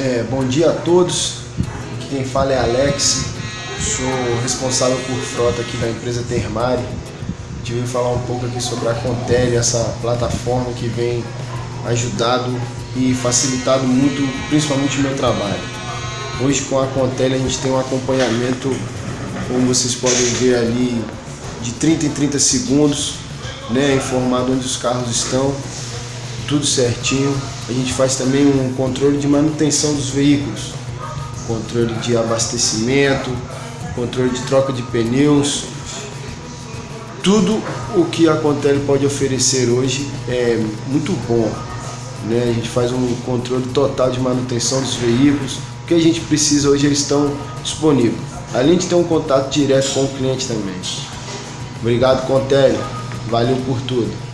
É, bom dia a todos, aqui quem fala é Alex, sou responsável por frota aqui da empresa Termari. A gente falar um pouco aqui sobre a Contele, essa plataforma que vem ajudado e facilitado muito, principalmente o meu trabalho. Hoje com a Contele a gente tem um acompanhamento, como vocês podem ver ali, de 30 em 30 segundos, né, informado onde os carros estão, tudo certinho. A gente faz também um controle de manutenção dos veículos, controle de abastecimento, controle de troca de pneus. Tudo o que a Contele pode oferecer hoje é muito bom. Né? A gente faz um controle total de manutenção dos veículos. O que a gente precisa hoje eles estão disponíveis. Além de ter um contato direto com o cliente também. Obrigado, Contele. Valeu por tudo.